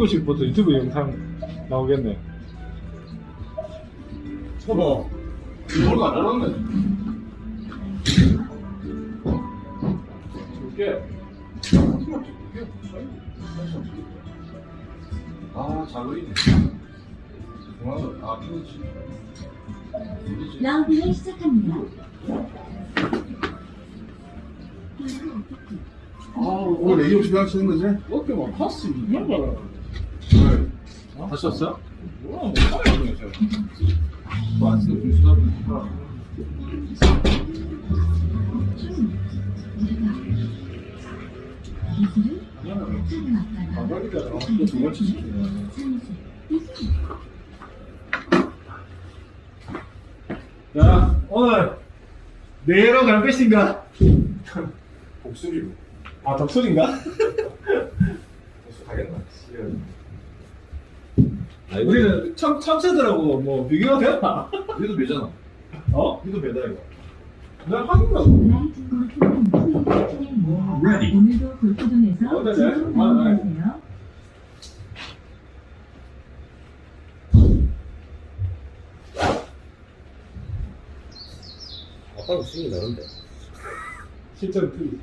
친구식부터 유튜브 영상 나오겠네. 봐봐. 이걸 안 알았네. 줄게. 아, 자그리네. 그만, 아, 피우지. 라운딩을 시작합니다. 아, 오늘 레이 없이 치는 거지? 어깨만 파스 이런 거라. 네. 다시 왔어요? 뭐야, 좀 보니까. 또두 번째 시키네. 자, 오늘 내로 갈 것인가? 목소리로. 아, 덕술인가? 벌써 가겠나? 우리는 참, 참새들하고 뭐 비교가 되나? 니도 매잖아. 어? 니도 매다, 이거. 난 한국이라고. 트레이닝 오늘도 골프존에서 어, 네, 네. 아, 네. 되세요. 아빠는 스윙이 다른데. 실전 틀리.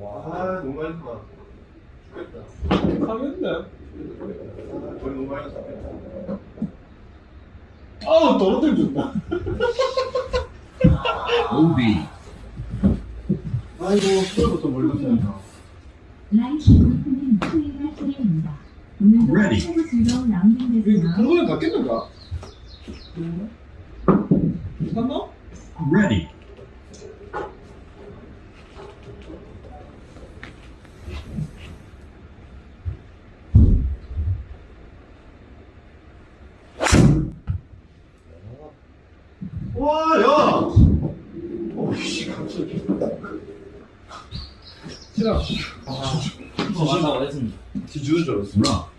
와, 아, 너무 많이 했다. 죽겠다. 하겠네. 아우, 떨어뜨려 준다. OB. 아이고, 술부터 몰랐어요. Ready. 샀나? Ready. 와, 야! 오이씨, 갑자기. 했습니다. 뒤주는 줄 알았어.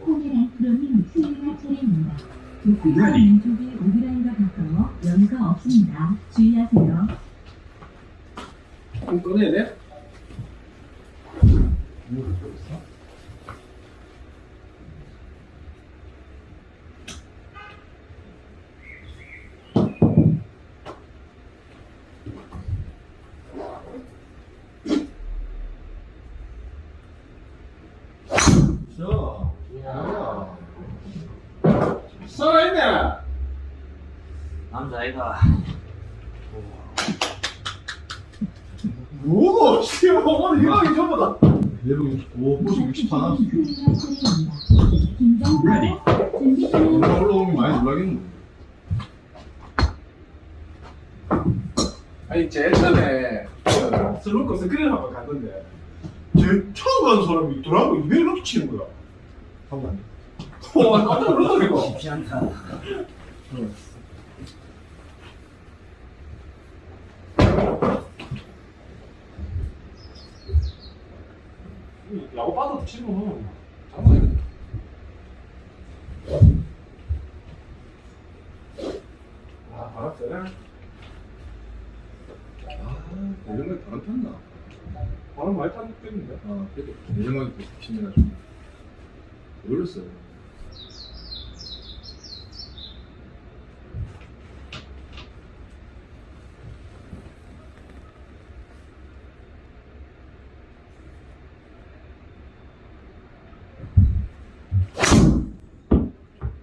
코미란 프로는 수요일 트레이닝입니다. 조금만 Ready. 왼쪽에 오비라인과 가까워 여유가 없습니다. 주의하세요. 좀 꺼내야 돼? 자, 야. 살아있네! 남자애가 뭐고, 씨, 오늘 이거 전부 다. 내부 오, 뭐지, 60판. 수요일 트레이닝입니다. 긴장하고 Ready. 준비하세요. 뭔가 올라오면 많이 놀라겠네. 아니, 제일 전에, 그, 슬로커 스크린 한번 갔는데, 제일 처음 가는 사람이 드라이브 200 이렇게 치는 거야. 한번 안 돼. 와, 깜짝 놀랐다니까. 쉽지 않다. 야구 빠져도 치면 장난 아니거든. 아, 바람 세네. 아, 내년에 바람 폈나? 바람 많이 타는 때문인데. 아, 그래도 내년에 신나가지고. 놀랐어요.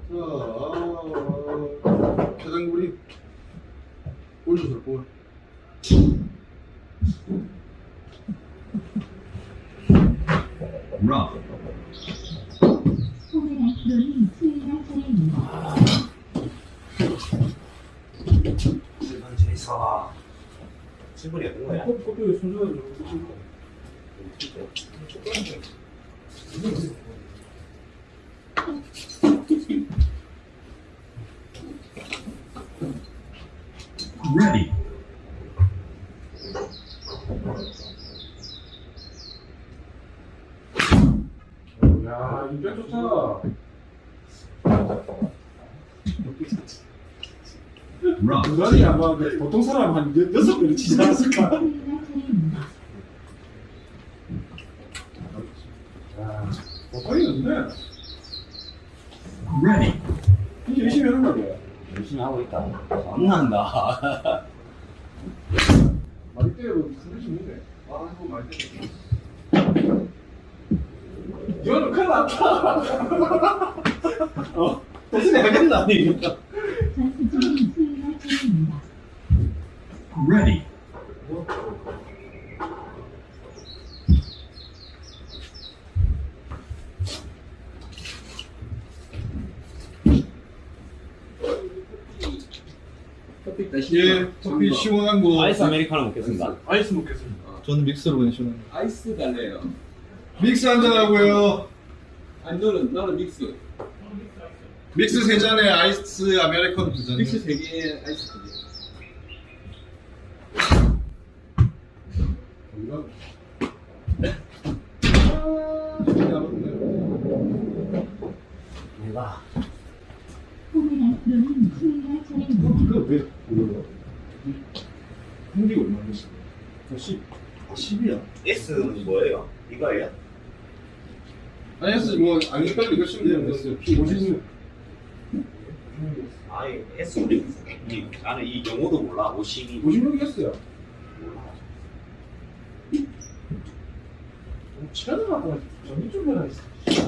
자, 아, 최장구리 올려서 볼. Rough. 코미란 프로는 수요일 트레이닝입니다. 일반 제이서 친분이 어떤 거야? 코- 코피에 순서를 좀 붙일 거. Ready. 야, 이백 좋다. 부산이 아마 그 보통 사람 한 여- 여섯 배를 치지 않았을까? 거의 없네. Ready. 이제 열심히 하는 거야. 열심히 하고 있다. 안 난다. 많이 때려도 그러지 못해. 아, 이거 때려. 이거는 큰일 났다. 어? 대신에 하겠나, 이거. 전투 중인 수행할 차례입니다. Ready. 예, 커피 시원한 거. 아이스 아메리카노 먹겠습니다. 아이스 먹겠습니다. 저는 믹스로 그냥 시원한 거. 아이스 갈래요. 믹스 한잔 하고요. 아니 너는 너는 믹스. 믹스 세 잔에 아이스 아메리카노 두 잔. 믹스 세 개에 아이스 두 개. 내가. 그거 왜 그걸로? 흥기가 얼마나 됐어? 10. 아, 10이야. S는 뭐예요? 이거예요? 아니, 했어. 뭐, 안 빨리 이거 쓰면 되는 거였어요. 50. 아니 S 우리 이 나는 이 영어도 몰라 52 56이었어요. 최근에 전기 좀 해라 있어.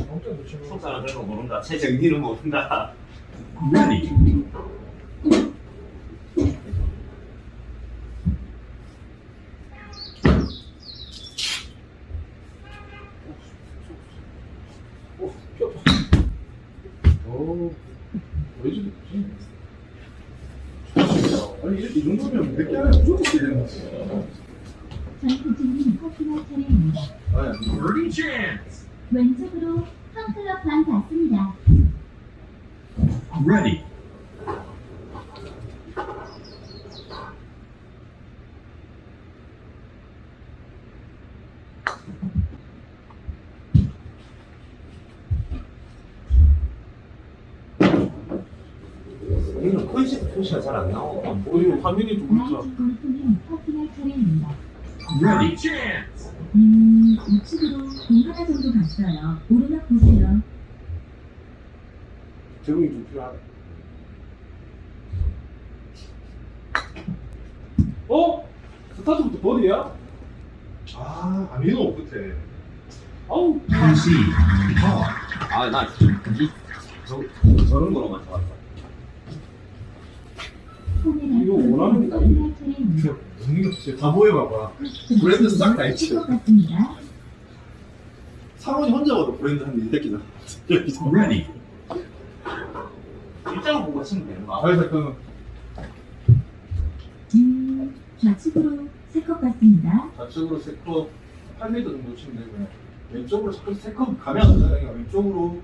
엄청 놓치는 거. 속사는 그런 거 모른다 최 정리는 모른다 Ready. 오, 왜 이렇게 좋지? 아니, 이- 이 정도면 몇개 안에 무조건 되는 거지. 전투 중인 커피할 차례입니다. 아니, 왼쪽으로 한 클럽 반 받습니다. Ready. 이거는 컨셉 표시가 잘 안 나오고 안 어, 이거 화면이 좀 그렇다. 나이트 골프는 커피할 차례입니다. Ready. 음, 우측으로 공 하나 정도 갔어요. 오르막 보세요. 적응이 좀 필요하다. 어? 스타트부터 버디야? 아, 아미노 끝에. Concede. Ball. 아나 이 저, 저런 거로만 좋았어. 이거 원하는 게 차례입니다. 이거 진짜 다 보여봐봐. 브랜드 싹 다 있지. 것 같습니다. 상원이 혼자 봐도 브랜드 한이 새끼다. Ready. 일자로 보고 치면 되는 거 그래서 그 음, 좌측으로 세컵 같습니다. 좌측으로 세컵 8m 정도 치면 되고요. 왼쪽으로 자꾸 세컵 가면 안 된다. 그러니까 왼쪽으로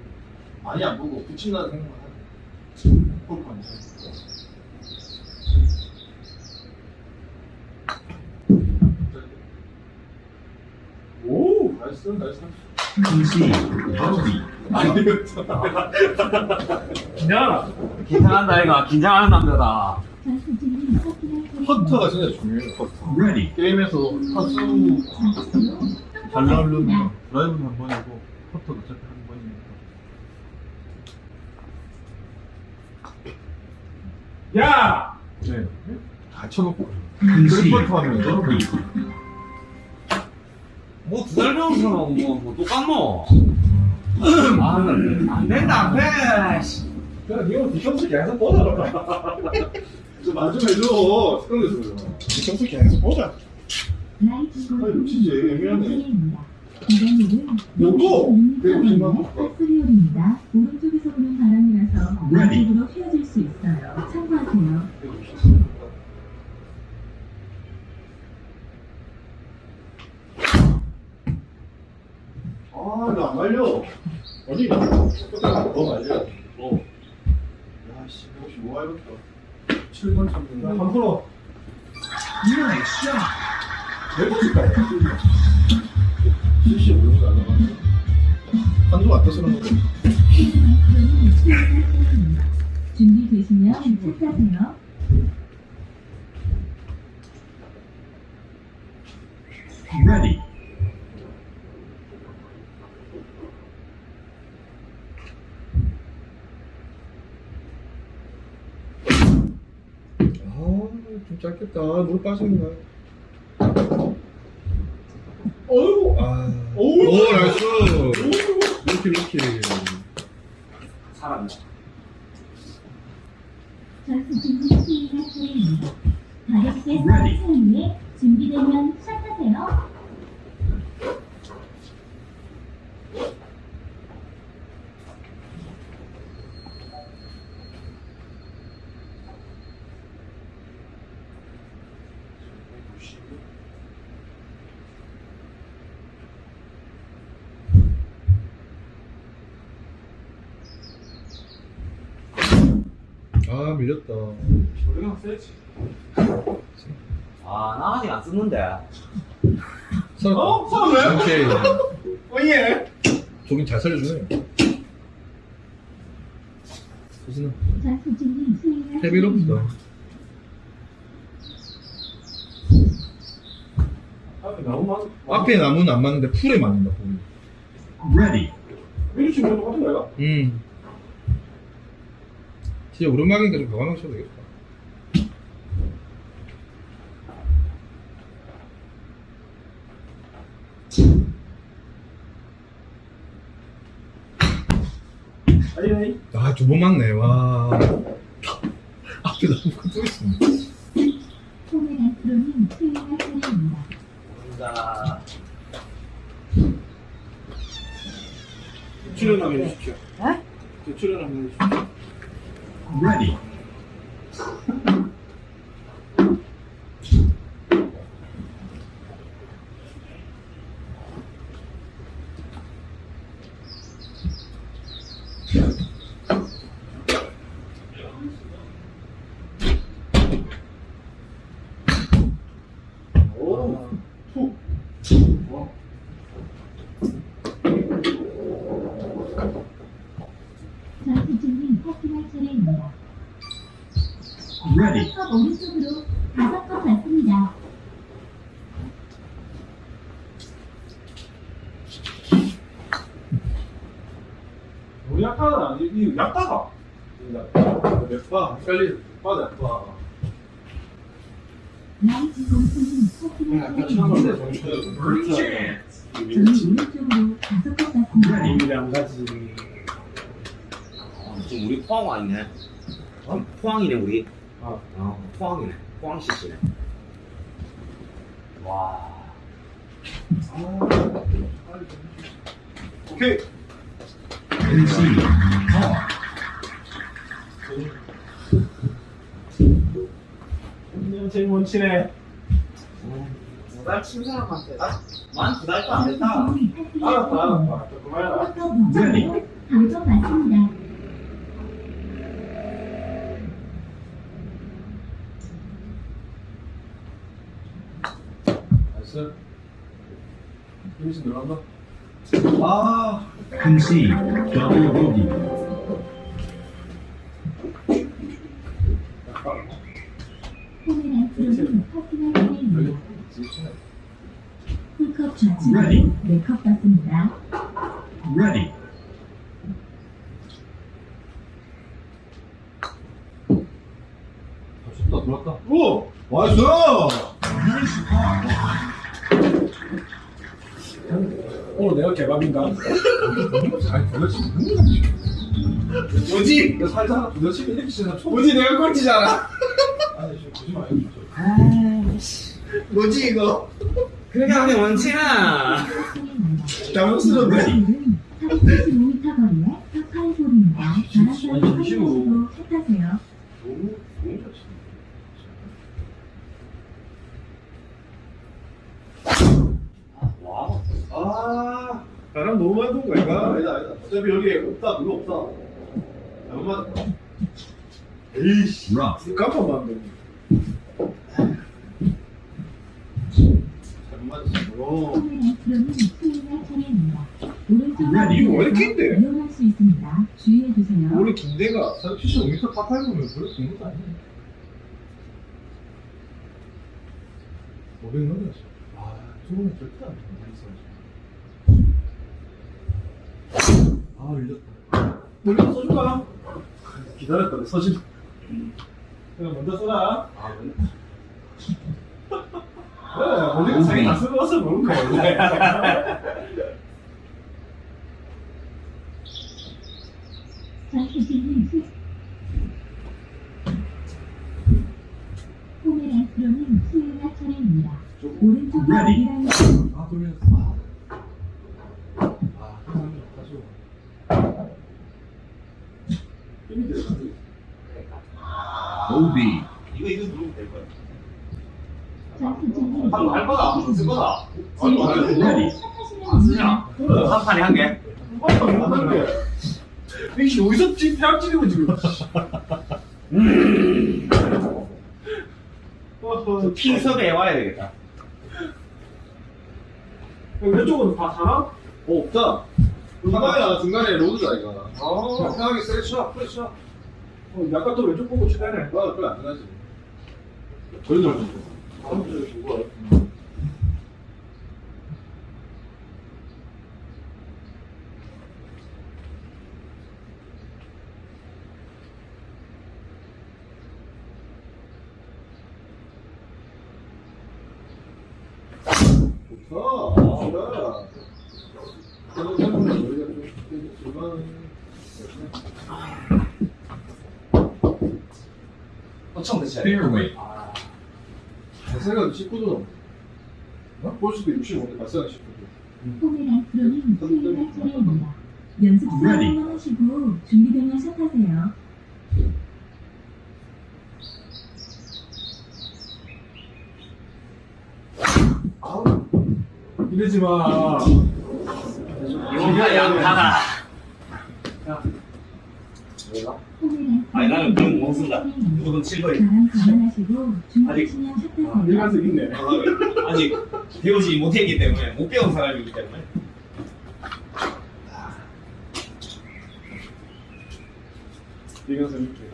많이 안 보고 붙인다는 생각만 하고. 골프 안 돼. 오, nice, nice. Concede. Bogey. 아니, 이거 야, 긴장한다 이가 긴장하는 남자다. 퍼터가 진짜 중요해요. 퍼터. 게임에서 좌측으로 잘 나오려면 드라이브는 한 번이고 퍼터도 어차피 한 번이니까. 야! 네. 다 쳐놓고. Concede. 퍼터 하면 Bogey. 뭐두달 배운 사람하고 뭐, 뭐 똑같노? 아, 안 된다, 안 돼! 씨. 그냥 니가 디청스 계속 보자. 좀만좀 해줘. 스크린에서 그러잖아. 디청스 계속 보 스카이 놓치지 애매하네 요거! 150만 원? 입니다 오른쪽에서 부는 바람이라서 앞쪽으로 휘어질 수 있어요. 참고하세요. 아, 나 안 말려. 어디? 너 말려. 어. 야, 씨, 혹시 뭐 알겠다. 7번 참는다. 한 프로. 나이스 샷. 짧겠다. 물 빠지는 거야. 어이구. 아. 오우. 오, 나이스. 이렇게 이렇게. 사람. 준비되면 시작하세요. 아, 밀렸다. 우리가 세지. 아, 나 아직 안 썼는데. 살았다. 어? 살았네? 오케이. 어예. 저긴 잘 살려주네. 수행할 헤비로. 없다. 앞에 나무 많. 앞에 나무는 안 맞는데 풀에 맞는다, 보기. Ready. 미리 치면 똑같은 거야? 음. 진짜 오르막이니까 좀 가만히 쳐도 되겠다. 아니. 아, 두 번 맞네, 와. 앞에 나무가 또 있습니다. 수행할 차례입니다. 자, 출연 한번 해주십시오. 네? 출연 한번 해주십시오. Ready. 헷갈리. 빠져 약바. 나이스 공수님 파킹할 약간 차례입니다. 처음인데 정신. First chance. 저는 오른쪽으로 다섯 컵 받습니다. 이밀이 안 가지. 어, 지금 우리 포항 와 있네. 어? 포항이네, 우리. 아. 어, 포항이네. 포항 시시네. 와. 오케이. Par. 그냥 제일 원치네. 두달 친 사람한테 만두 달 도 안 됐다. 차례입니다. 알았다. 그만해라. 나이스. 여기서 들어간다. 아. Double bogey. 포메란트로님 파킹할 차례입니다. 풀컵 좌측으로 Ready. 네컵 받습니다. Ready. 좋다, 들어왔다. 오! Nice! 오늘 내가 개밥인가? 아니, 도대체 뭐지? 너 살잖아. 도대체 이렇게 치나 초. 뭐지? 내가 꼴찌잖아. 아니, 지금 보 지 마요. 뭐지, 이거? 그렇게 하면 원치나. 당황스러운데? 오늘은 475m 거리의 파8홀입니다 바람까지 아니, 잠시만. 확인하시고 차 타세요. 너무, 너무 잘 치네. 와. 아, 바람 너무 많이 부은 거야, 이거? 아니다, 아니다. 어차피 여기 없다, 그거 없다. 잘못 맞았다. 에이씨. 깜빡 맞네. 잘 야, 이거 긴데? 원래 긴데가 75m 파파이 보면 별로 긴 것도 아니네. 500 넘었어. 아, 저거는 절대 안 돼. 아, 밀렸다. 먼저 써줄까? 기다렸다, 서진. 그냥 먼저 써라. 아, 왜? 우리가 자기 다 쓰러워서 그런 거야. 원래. 좌회전은 후. 포메란트로는 수요가 차례입니다. 오른쪽 Ready. 미라이 아 그러면 아, 아 그러면 가지고 힘이 들어가지. OB. 이거 이거 누르면 될 거야. 좌회전은 한번 할 거다. 무슨 쓸 거다. 아니, 아니, Ready. 안 쓰냐? 그래. 한 판에 한 개. 어, 못하는데. 이씨 대학 찌르고 지금. 핑 섭외해 와야 되겠다. 왼쪽은 다 사나? 어 없다. 하나야 중간에 로드다 이거 아, 편하게 세게 쳐 프레 쳐 어, 약간 또 왼쪽 보고 치다네. 아, 그래 안 되나지 걸려 좋다 좋다 우리가 좀 중간 Fairway. 발사가 19도 넘어. 볼수도 65도, 발사가 19도. 포메란트로는 수요가 차례입니다. 연습 Ready. 수업만 하시고 준비되면 샷하세요. 이러지 마. 이거 양파다. 포메란트로는 아니, 나는 없습니다. 차례입니다. 무조건 7거리. 바람 감안하시고 준비되시면 아. 일관성 있네. 아직 배우지 못했기 때문에 못 배운 사람이기 때문에. 일관성 있게.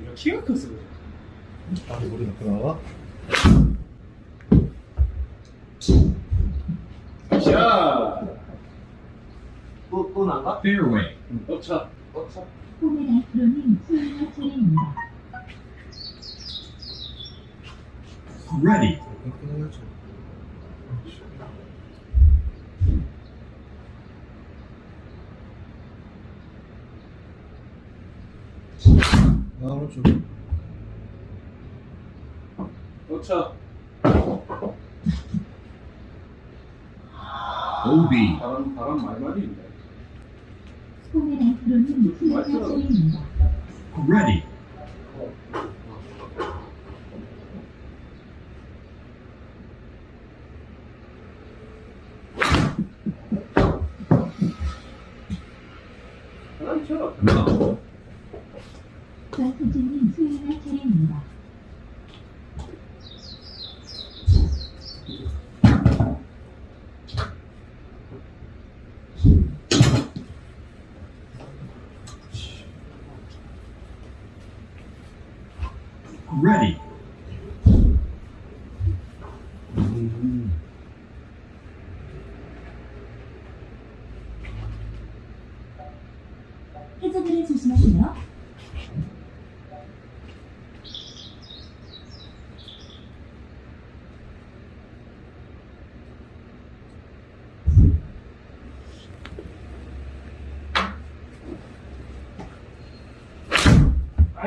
이거 키가 컸어. 그래. 아, 머리 넣고 나와? 자, 또, 또 난가? Fairway. 엎차. 포메란트로는 수요가 차례입니다. Ready. 아, 오른쪽. 엎차. OB. 바람, 바람 많이 있네. Ready.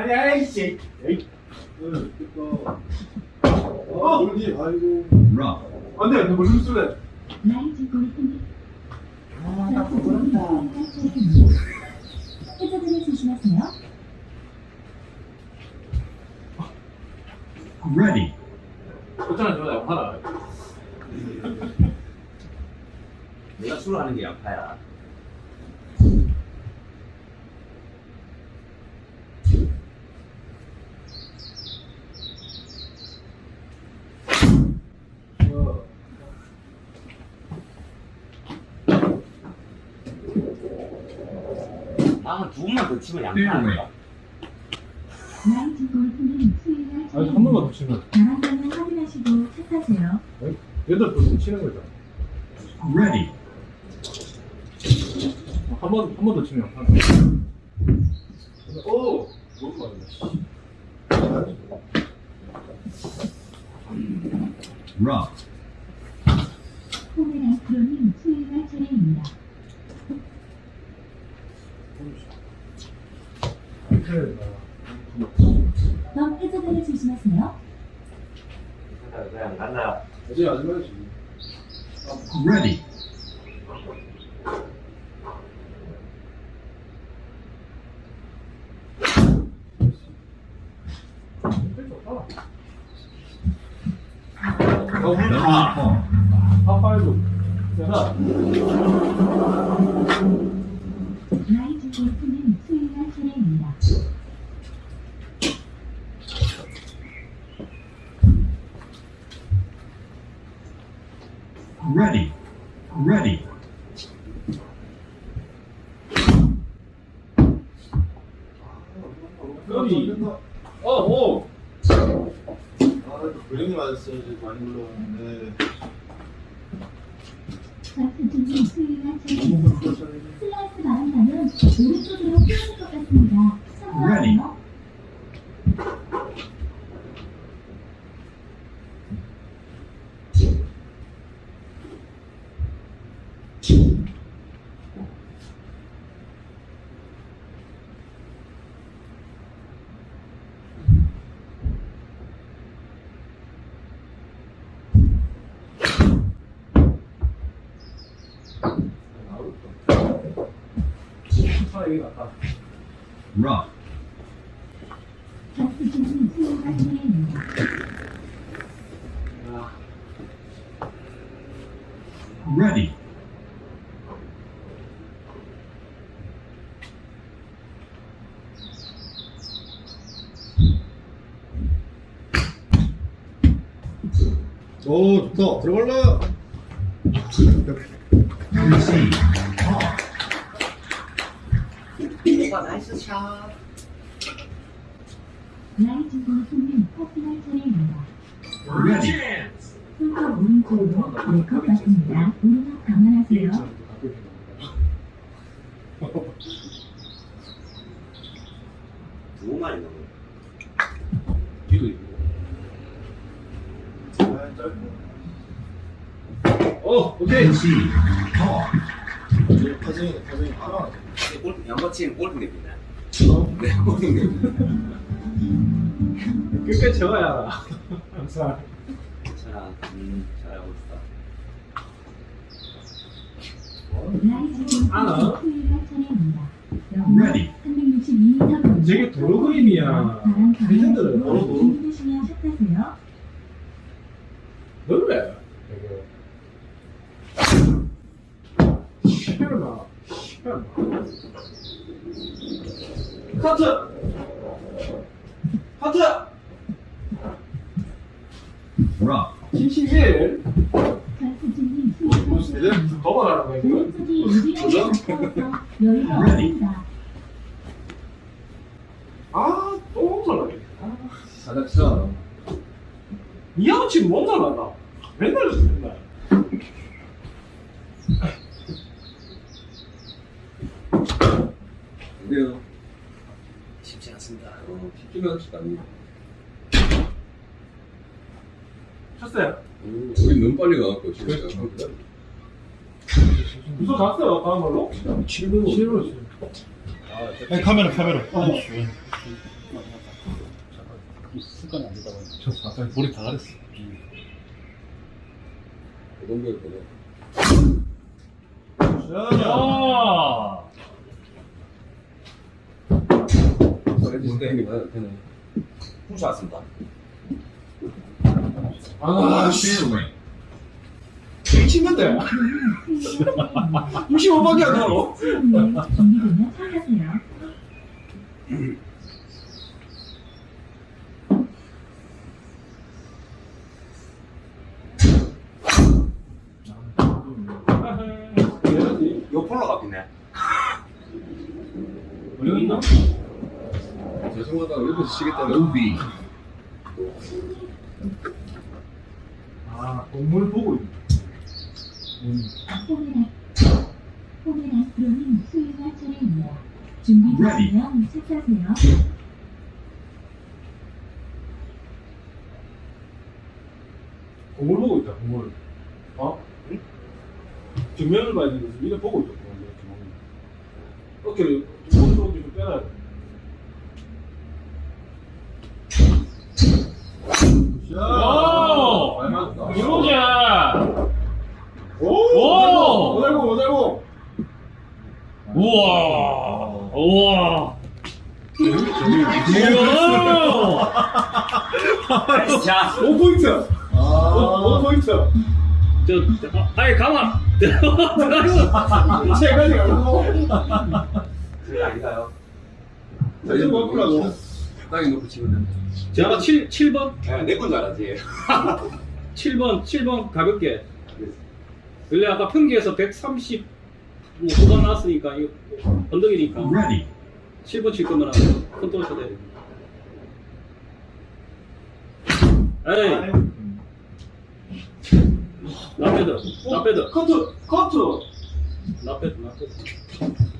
아니, 아이씨. 응. 아, 돌기, 아이고. Rough. 안 돼, 너 무슨 소리야? 라이트 골프님. 좌회전은 수요가 차례입니다. 해저들을 조심하세요. Ready. 어쩌나 저러다 양파다. 내가 술을 하는 게 양파야. 어. 나한 두 번만 더 치면 양파. 아닌가? 라이트 골프님 수요가 아니, 한. 번만 더 치면. 확인하시고 샷하세요. 여덟 번 치는 거죠. Ready. 한 번, 한 번 더 치면. 한 번. 오! 너무 많네. rough, 포메란스로님 수행할 차례입니다. 넌 해저드를 조심하세요. 그냥 간다. 어제 하지 말지. ready, 너무 double 다. par, 파파이브. 자, 라이트 골프님 수행할 차례입니다. ready, ready, 여기. 어, 오! 아, 브레인이 맞았어야지. 많이 불렀는데. 좌스진님 수행할 차례입니다. 슬라이스 바란다면 오른쪽으로 피할 것 같습니다. 참고하세요. 차례입니다. ready, 오, 좋다. 들어갈라. 될것 같습니다. 오르막 감안하세요. 두 마리 넘어. 뒤도 있고. 아, 짧고. 어, 오케이. concede, par, 파생이네, 파생이. 아, 골프 양거 치면 골프 내빈다. 네, 골프 내빈다. 끝까지 알아. 항상. 자, 음, 잘하고 있어. 라이트 하나. Ready. 362m 거리. 저게 도로 그림이야. 레전드를 도로. 시원하. 시원하. 카트! 카트! rough, 71. 좌스진님 뭐, 수행할 이제. 아, 지금 못 잘한다. 맨날 저 맨날. 그래요. 쉽지 않습니다. 어, 쉽지는 않네. 쳤어요. 음, 우리 너무 빨리 가갖고 진짜. 무슨 갔어요, 다음 걸로? 7분. 7분. 아니, 카메라, 카메라. 습관이 안 되다 보니까. 저 아까 머리 다 가렸어. 그 정도였거든. 야! 훔쳐 왔습니다. 아, 씨. fairway, 치는데. 65밖에 안 나고. 준비되면. 해야지. 요 폴로 같겠네. 어디 있나? 죄송하다 여기서 쉬겠다는. OB, 동물 보고 수행할 차례입니다. 준비. 그냥 체크하세요. 공을 보고 있다, 공을. 어? 응? 뒷면을 봐야 되는데, 이래 보고 있다. 어깨를, 오른쪽 어깨 좀 빼놔야 돼. 오! 이거지! 오! 오! 오달공, 오달공! 우와! 우와! 자, 5포인트! 오 5포인트! 저, 저, 아이, 가만! 들어가요! 세 가지 가고. 그게 아닌가요? 이제 뭐 풀라고? 땅에 놓고 치면 된다. 제가 7, 7번? 네, 내건 줄 알았지. 7번, 7번 가볍게. 원래 아까 평기에서 130, 뭐, 후반 나왔으니까, 이거, 언덕이니까. Ready. 7번 칠 거면 컨트롤 쳐야 돼. 에이, 나빼드, 커트! 커트! 나빼드, 나빼드.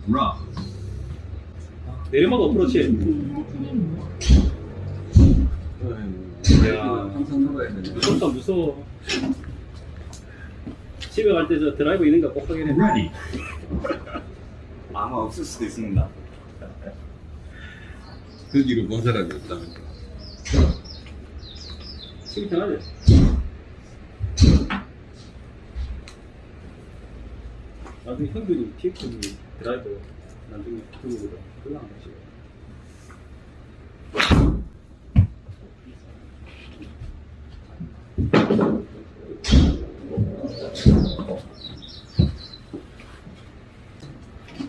Rough. 내리막 어프로치. 야, 항상 놀아야 되네. 무섭다, 무서워. 집에 갈 때 저 드라이브 있는 거 꼭 확인해. Ready. 아마 없을 수도 있습니다. 그 길을 본 사람이 없다면. 치기 편하지? 나중에 형들이 TX이 드라이브 나중에 형들보다 그거 안 하시고.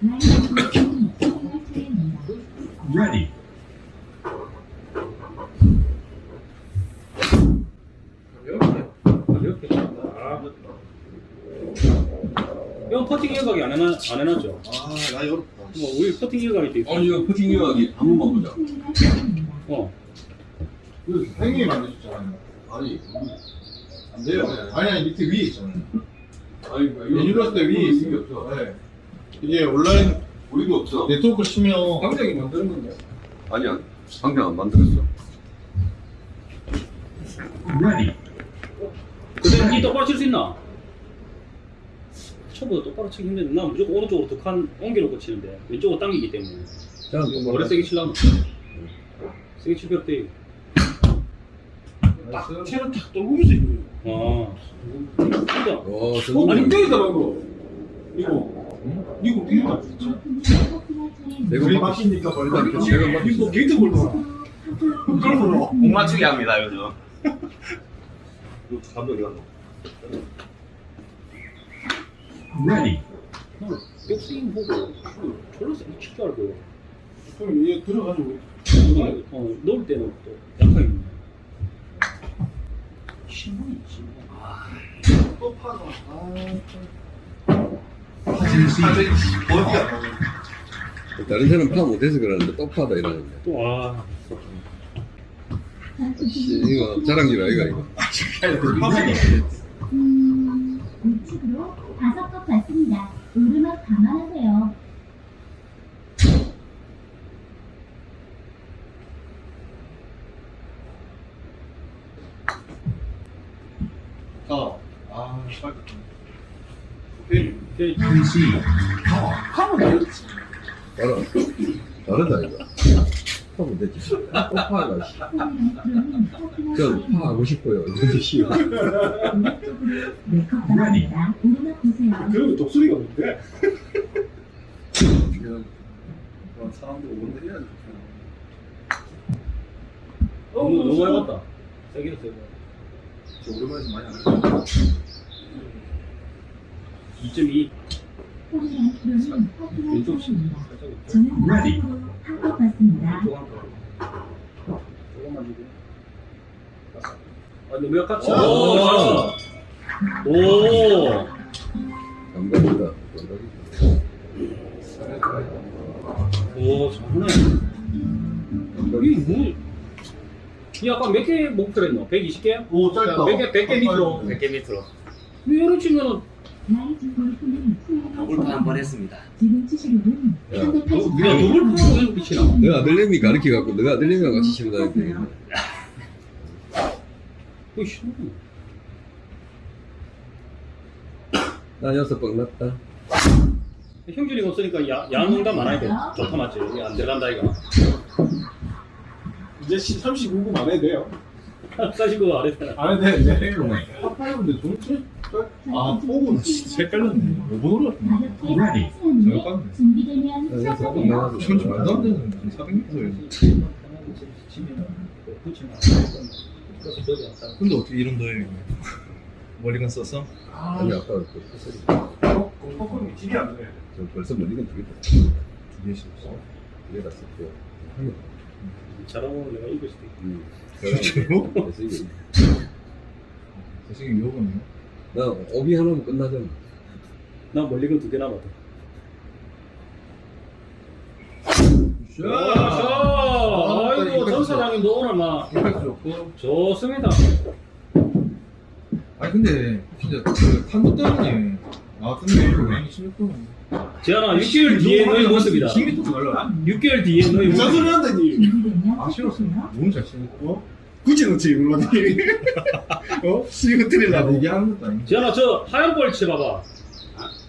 라인 체크입니다. Ready. 가볍게. 아, 형 퍼팅 일각이 안, 해놔, 안 해놨죠? 아, 나 어렵다. 뭐 우리 퍼팅 일각이 돼 있어. 아니, 이거 퍼팅 유학이 한 번만 보자. 어. 그 형님이 만드셨잖아요. 아니, 안 돼요. 아니, 아니, 밑에 위에 있잖아요. 아니, 이거 유니버스 때 위에 있는 게 없어. 네. 이게 온라인 우리도 없어. 네트워크 치면 당장이 만드는 건데. 아니야, 방금 안 만들었어. Ready. 근데 니 똑바로 칠수 있나? 초보도 똑바로 치기 힘든데 난 무조건 오른쪽으로 두칸 옮겨놓고 치는데 왼쪽으로 당기기 때문에 머리 세게 치려면 세게 칠 필요 없대 딱 채를 탁 떨구면서 있는 아 진짜 와, 거. 저거. 아니, 때리다 방금. 이거. 이거 때리다. 내가 바뀌니까 벌다. 내가 막- 이거 게이트 볼 거야. 그걸 불러. 공 맞추기 합니다, 요즘. 감독이 감독. Ready. 백스윙 보고 졸라 세게 칠줄 알고 그럼 얘 들어가지고. 어, 넣을 때는 또 약하게 신문이 신문 또 파가. 아, Concede. 어디야? 다른 사람 파 못해서 그러는데 또 파다 이러는데. 또아 씨, 이거 자랑질 아이가 이거. 음, 감안하세요. 아, 아. 오케이. 오케이. 하면 되겠지. 알아. 다르다 이거. 파면 되지. 또 파가. 저파 하고 싶어요. 이거 싫어. 오른쪽으로 네컵 받습니다. 오르막 보세요. 그러면 독수리가 뭔데? 사람들 오는데 해야 돼. 너무 너무 많이 봤다 세게 세게 저 오랜만에서 많이 안 했어. 2.2 왼쪽. 저는 Ready. 왼쪽으로 한컵 받습니다. 왼쪽 한 번. 조금만 주고. 아, 너무 약하지? 오, 오. 오, 감각이다. 오, 잘하네. 이게 뭐, 이 아까 몇 개 목표를 했노? 120개? 오, 짧다. 몇 개, 100개 밑으로. 100개 밑으로. 이렇게 치면은 라이즈 골프는 골프 한번 했습니다. 야, 너, 380. 야, 누굴 보고 왜 그렇게 치나? 너 아들내미 가르쳐갖고 너가 아들내미랑 같이 다니면 되겠네. 그거 싫어. 나 여섯 번 났다. 형준이가 없으니까 야, 야한 농담 많아야 돼. 좋다 맞지? 이게 안 들어간다, 이거. 이제 39분 안 해도 돼요. 사실 그거 안 했잖아. 안 해도 돼, 이제. 파파이브인데 도대체? 아. 몇번 올랐나? Ready. 잘 깠네. 준비되면 시작하세요. 나가서. 천지 말도 안 되는 400m에서. 근데 어떻게 이런 더해 머리간 썼어? 아니, 아까 그 헛소리. 포크는 길이 안 돼. 저 벌써 멀리건 두 개다. 두 개씩 써. 두 개 다 썼고. 잘하고 내가 이길 수도 있고. 음. 진짜로? 그래서 이게 선생님 요거네요. 나 오비 하나면 끝나잖아. 나 멀리건 두개 남았다. 아, 아이고, 전 사장님 너 오늘 막 임팩트 좋고. 좋습니다. 아니 근데 진짜 그 탄도 때문에 아 근데 이거 왜 16분 재현아, 6개월 뒤에 너의 모습이다. 10m 갈라 6개월 뒤에 너의 무슨 모습. 소리 한다니? 준비되면 아 싫었어 시작하세요. 너무 잘 치는 거 굳이 넣지, 물론. 어? 나 틀리려고. 얘기하는 것도 아닌데 재현아, 저 하얀 볼 치봐봐.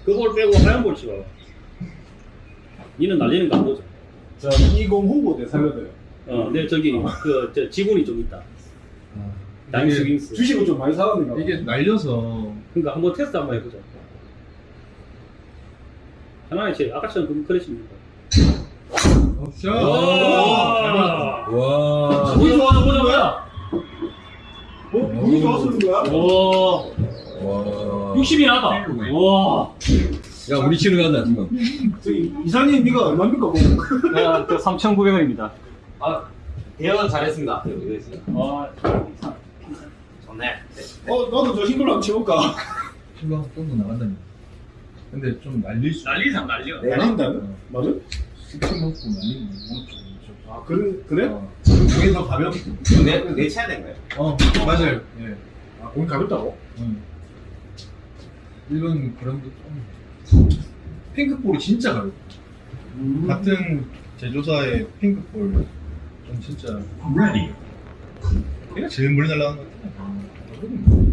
그볼 빼고 하얀 볼 치봐봐. 니는 날리는 거 안 보죠? 자, 20 홍보대 살려줘요. 어, 내 저기, 그, 저 지분이 좀 있다. 아, 이게, 스윙스. 주식을 좀 많이 사왔는가 봐. 이게 날려서 그러니까 한번 테스트 한번 해보자. 하나의 제 아까처럼 그 크래시입니다. 샷 와! 와. 보자, 보자, 보자, 보자. 어? 운이 좋아서 그런 거야? 와, 와. 60이 나다. 와, 야, 우리 치러 가자, 지금. 저기, 이사님, 니가 얼마입니까? 뭐? 야, 그 3,900원입니다. 아, 대현 잘했습니다. 아, 좋네. 어, 나도 저 흰걸로 한번 치볼까? 친구가 좀더 나간다니 근데 좀 날릴 수 난리상 난리야. 네. 날린다는? 맞아? 스킨 먹고 날리는 거 아, 그래? 그래? 어. 공이 더 가볍게 내, 내 되는 거예요? 어 맞아요 예 아, 공이 가볍다고? 응. 일본 그런 게좀 핑크볼이 진짜 가볍고 음. 같은 제조사의 핑크볼 좀 진짜 Ready. 걔가 제일 멀리 날아가는 것 같아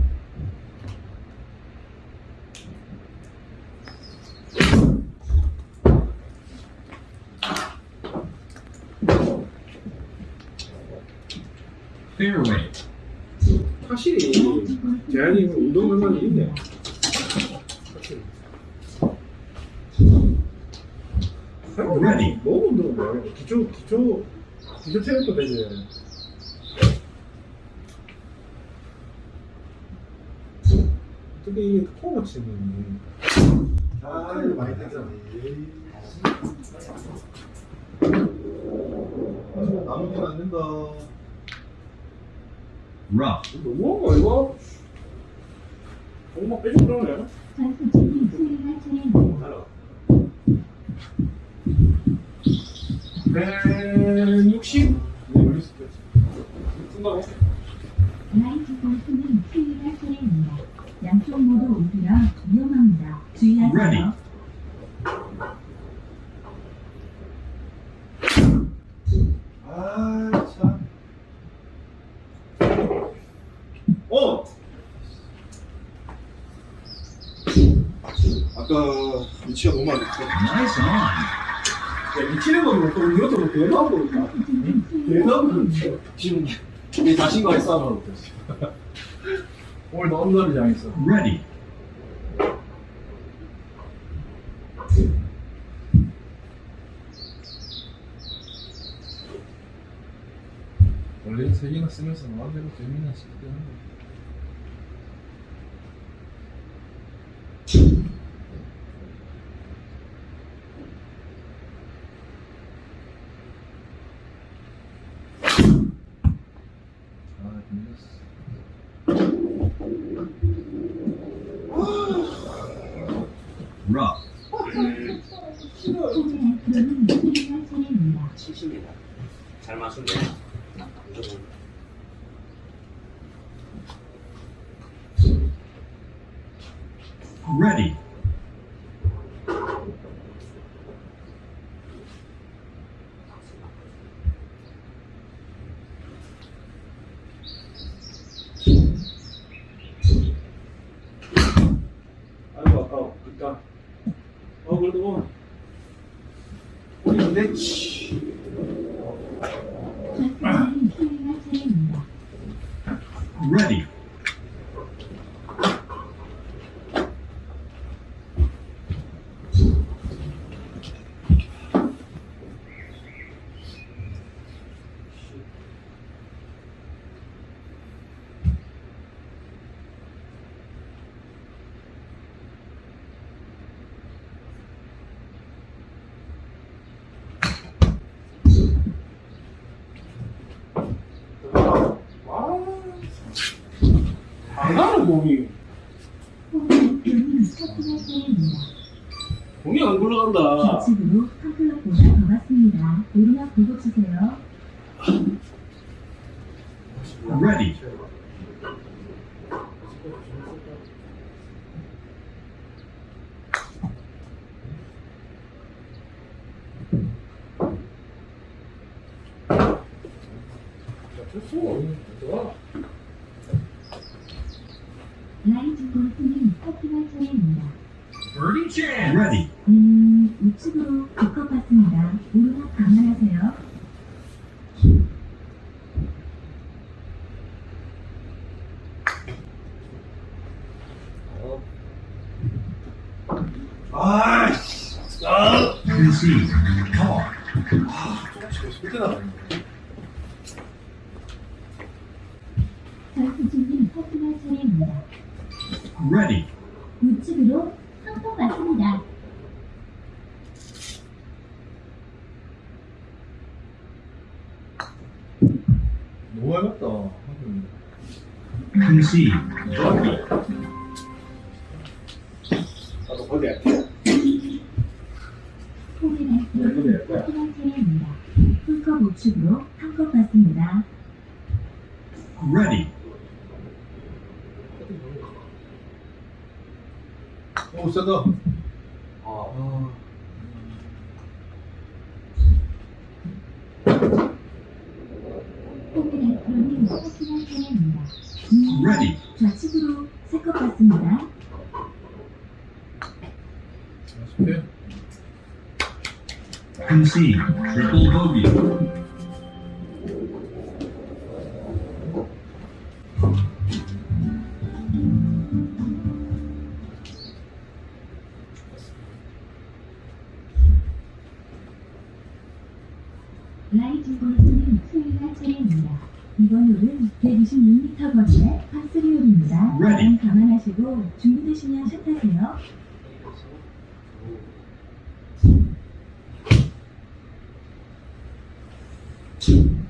Fairway. 확실히, 재한이 운동 능력이 있네. Ready. 너무 운동을 해. 기초, 기초, 기초 체력도 되지. 어떻게 이게 코어 치는 아, 이거 많이 되잖아. 나누면 안 된다 Rough. 너무한 거 이거? 엄마 빼주고 그러네. 선수 준비 수행할 차례입니다. 160? 네, 여기 있을 때. 쓴다고? 차례입니다. 양쪽 모두 오비라 위험합니다. 주의하세요. Ready. 아, 참. 어! 아까 위치가 너무 안. Nice on. 야, 미치는 거는 또 이것도 뭐 대단한 거니까. 대단한 거니까. 지금 내 자신과의 싸움을 하고 있어. 오늘 너무 다르지 않았어 Ready. 원래 세 개나 쓰면서 마음대로 재미나 때 하는 거야 아, 힘들었어. Rough. 프로는 수행할 차례입니다. 70입니다. 잘 맞춘데. 무조건. Ready. 아이고 아까워 그니까 어 그래도 뭐 우리 근데 치 좌측으로는 수행할 차례입니다. Ready. 안 가는 공이 호미의 프로님 커팅할 차례입니다. 공이 안 굴러간다. 좌측으로 한 클럽보다 더 갔습니다. 오르막 보고 치세요. Ready. 라이즈 골프님 퍼팅할 차례입니다. Birdie chance. Ready. 음, 우측으로 두컵 받습니다. 오르막 감안하세요. 아이씨 Call. 그때 나가네 전수진님 커팅할 차례입니다. Ready. 우측으로 한컵 받습니다. 너무 얇았다. Concede. 나도 거기 호미 차례입니다. 풀컵 우측으로 한컵 받습니다. Ready. 오, 세다. See Triple bogey. aqui.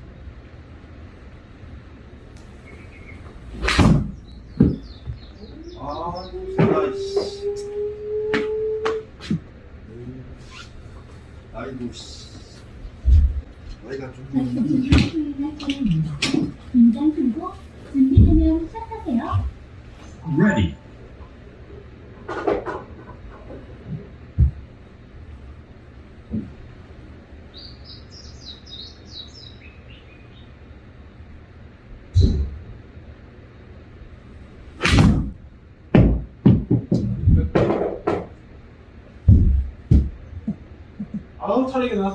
차례입니다.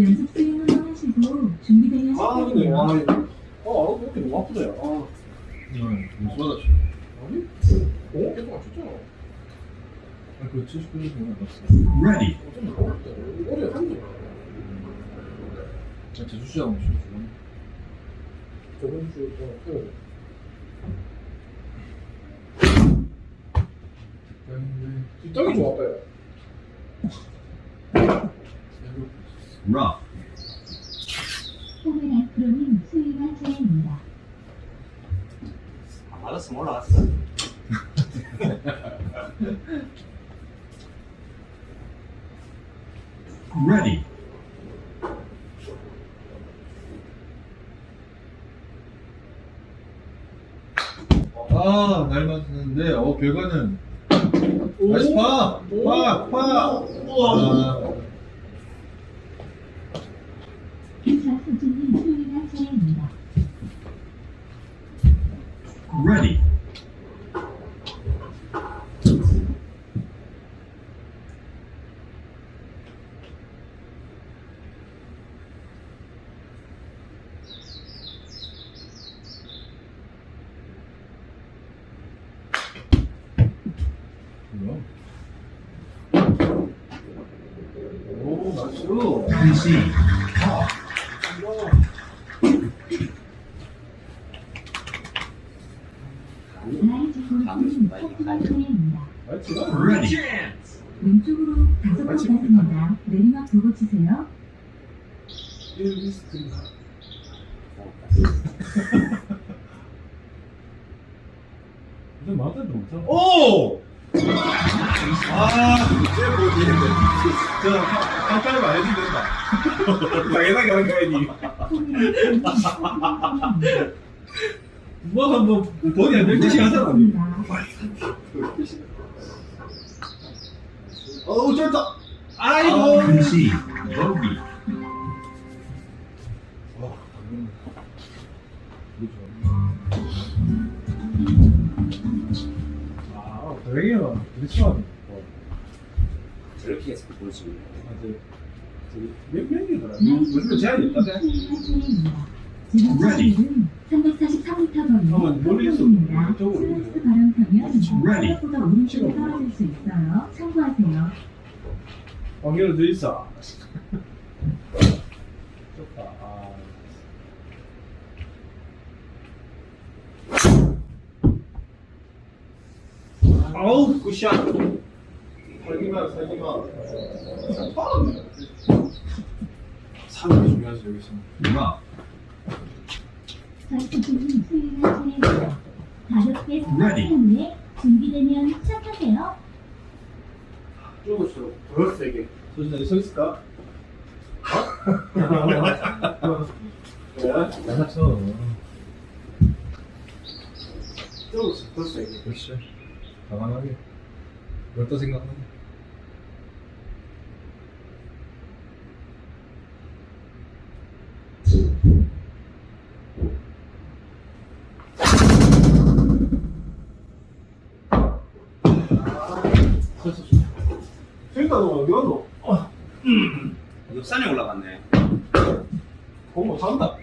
연습 수행 한번 하시고 준비되면 아 근데 와어 이렇게 너무 아프다 야 아. 응, 점수 받았지. 아니 어? 계속 맞췄잖아 아, 그 79년 정도 났어. Ready. 어쩐 모르겠다 오래 한거 자, 제주시장 오시면 좋은. 저번 주에 또 근데, 뒷땅이 좋았다 야 Rough. 호미의 프로님 수행할 차례입니다. 안 맞았으면 올라갔어. Ready. 아, 날 맞았는데, 어, 결과는. 나이스 파! 버디야 12시간 사람이 어우 쩔다 아이고 금시 버디 왜요? 그렇게 해서 볼수 있는 거예요. 아, 몇 명이더라? 몇명 제한이 없다네. 훑어보면 흡수입니다. 슬라이스 바람 타면 생각보다 오른쪽에 떨어질 수 있어요. 참고하세요. 왕겨로 돼 있어. 좋다. 아. 아우 good shot. 살기만 살기만. 아! 잘 상당히 중요하지 여기서. 누가? 가볍게. 스타트 후에 준비되면 시작하세요. 조금씩 더 세게. 소진아, 여기 서 있을까? 왜? 나쳐 조금씩 더 세게. 그렇지. 가만하게. 그렇다 생각하네. 그러니까 너 어디 갔노? 산에 올라갔네. 공부 산다.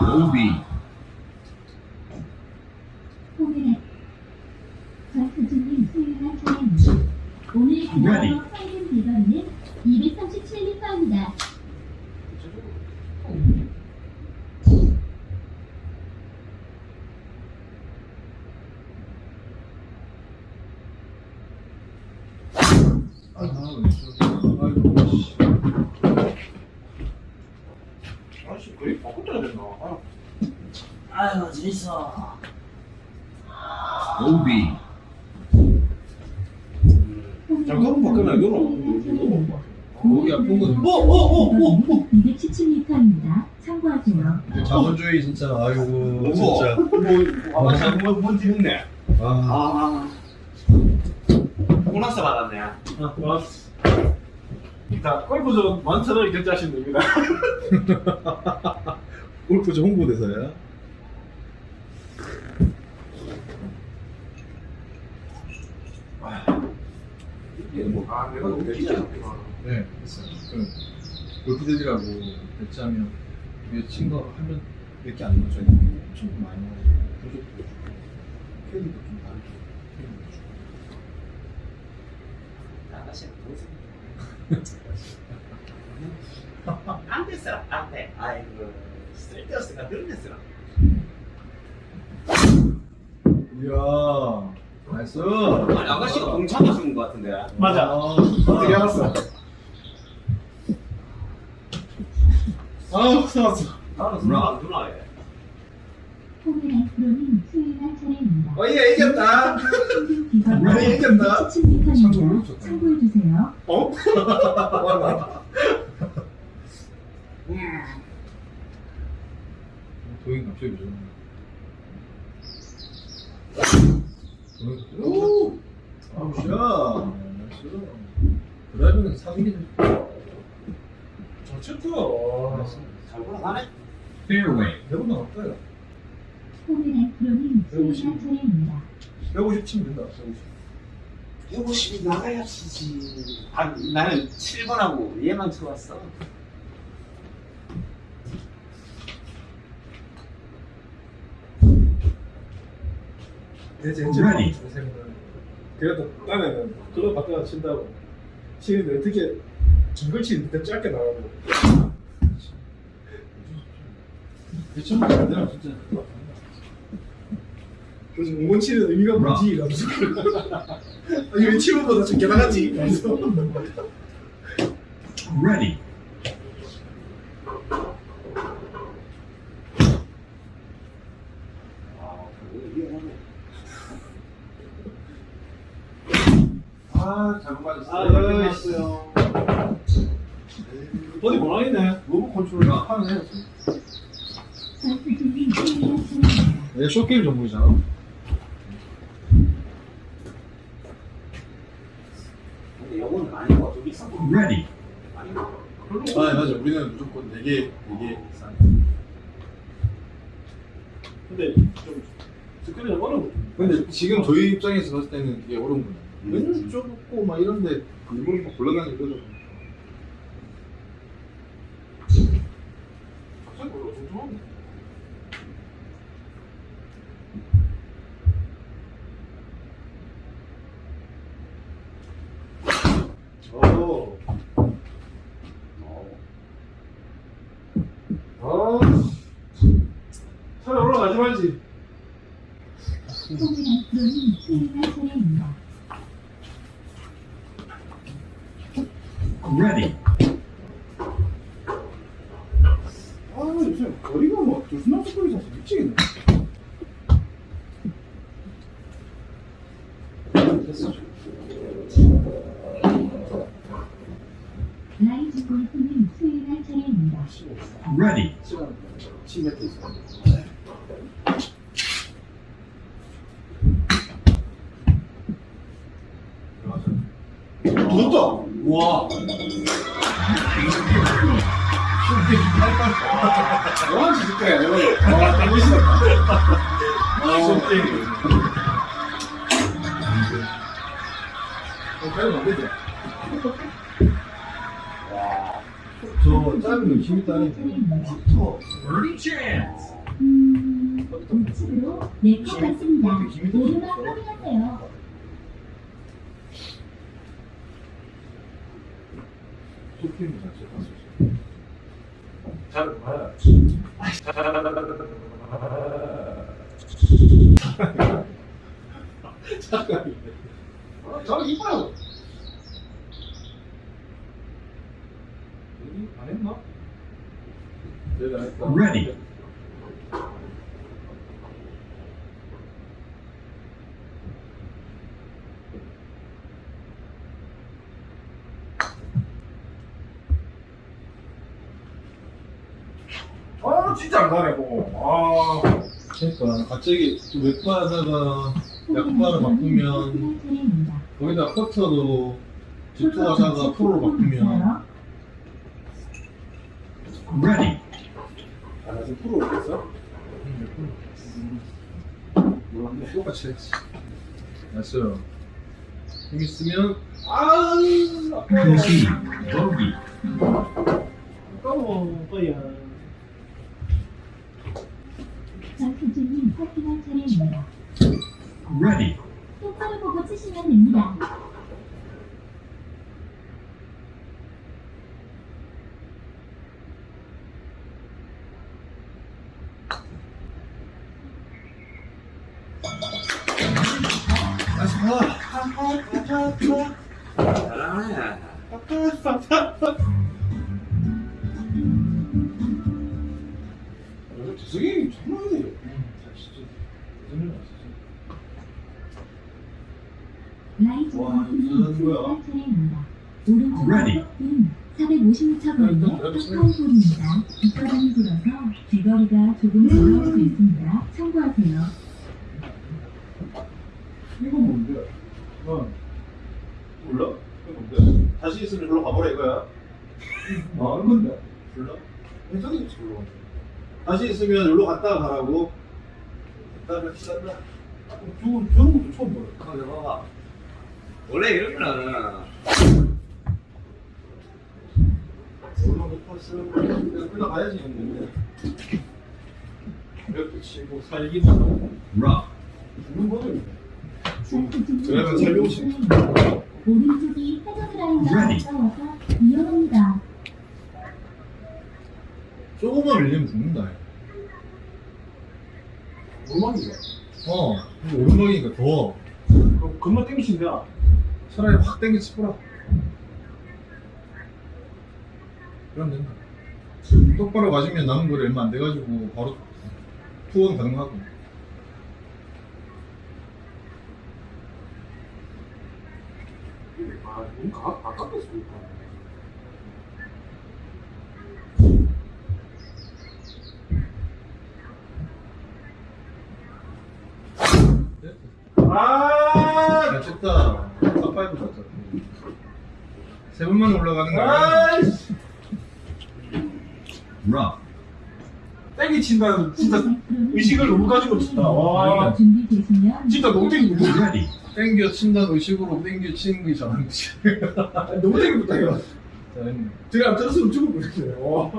Bogey. 포기를 좌수진님 수요일날 차례입니다. 오늘 Ready. 그날로 평균 비거리는 237m입니다. 아, 아이고, 씨. 아씨, 거의 바꿔줘야 된다. 아. 재밌어 Bogey. 잠깐만 바꿔놔, 이거는. 목이 아픈 건. 어, 어, 어, 어, 어. 217m입니다. 참고하세요. 자본주의 진짜, 아이고, 뭐, 진짜. 뭐, 아, 잠깐만, 뭔지 했네. 아, 아. 보너스 받았네. 아, 왔어. 자, 골프전 만천원 결제하시면 됩니다. 골프장 홍보대사야. 아, 내가 너무 웃기지 않구나. 네, 있어요. 그 골프대지라고 배치하면 위에 친거 하면 몇 개 안 넣어줘요. 좀 많이 넣어요. 부족도 주고, 캐리도 좀 다르게. 캐리도 주고. 아가씨는 동생. 안 됐어라, 안 돼. 아이고, 스트레이트였으니까 늘렸으라. 이야, 나이스. 아니, 아가씨가 공차도 주는 것 같은데. 맞아. 아, 어떻게 알았어? 아, 좋았어. 나는 누나 안 주나, 얘. 포기를 프로님 수요일날 차례입니다. 어, 얘 이겼다. 평균 비거리는 왜 이겼나? 217m입니다. 참고해 주세요. 어? 도인 갑자기 왜 저러나. 오! 아, 굿샷. 드라이브는 사기는 잘 쳤다. 와. 잘 올라가네. Fairway. 대부분 없어요. 호미나 프로님 수행할 차례입니다. 150 치면 된다. 150. 150이 나가야 치지. 아, 나는 7번하고 얘만 쳐왔어. 좋아하는 동생은 그래도 딴에는 그거 갖다가 친다고 치는데 어떻게 중걸 치는데 짧게 나가고 대충 안 되나 진짜. 그래서 웅원 치는 의미가 뭐지? 이러면서 아니 왜 치면보다 적게 나가지? 이러면서 Ready. 아, 잘못 맞았어. 아, 맞았어요. 어디 모양이네 로브 컨트롤 수행할 차례입니다. 얘 short game 전문이잖아. 근데 요거는 아닌 것 같아. 비싼 거. Ready. 아닌 것 같아. 아, 맞아. 우리는 무조건 4개, 4개 싸. 근데 좀 스크린이 어려워 근데 지금 저희 입장에서 봤을 때는 이게 어려운 거야. 맨날 좁고 막 이런데 일부러 막 올라가는 이거죠. 이뻐요. 여기 안 했나? Ready. 아, 진짜 안 가네, 뭐. 아. 그러니까 갑자기 웹바다가 약바를 바꾸면 수행할 차례입니다. 거기다 커터도 집투하다가 프로로 바꾸면 Ready. 아, 나 지금 프로로 됐어? 몰랐네 똑같이 했지 됐어요 힘 있으면 아, Concede. Bogey. 아까워, 오빠야. 박수 다시 있으면 여기로 갔다가 가라고. 갔다가 시간다. 저런 것도 처음 봐요. 근데 봐봐. 원래 이러면은 얼마나 컸어? 그냥 끝나가야지 했는데. 이렇게 치고 살기만 하고 Rough. 죽는 거는 그러면 살려고 치 오른쪽이 위험합니다. 조금만 밀리면 죽는다. 오르막이죠. 어, 오르막이니까 더 그럼 금방 땡기신다. 차라리 확 땡겨 치고라. 그럼 된다. 똑바로 가시면 남은 거리 얼마 안 돼가지고 바로 투원 가능하고. 아, 너무 가, 아깝겠어. 아, 잘 쳤다. top five 쳤다. 세 번만 올라가는 거야. 아이씨. Rough. 땡기 친다는 진짜 의식을 너무 가지고 친다. 와, 준비되시면 진짜 너무 땡기고. Ready. 땡겨 친다는 의식으로 땡겨 치는 게 잘하는 거지. 너무 땡기고 이거. 잘했네. 제가 안 들었으면 죽을 뻔했어요. 와.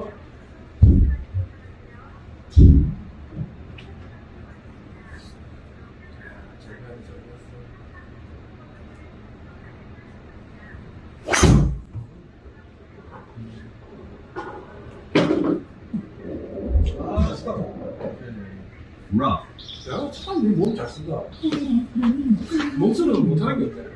아, 진짜. Rough. 내가 참, 몸잘 쓴다. 몸쓰는 못하는 게 돼.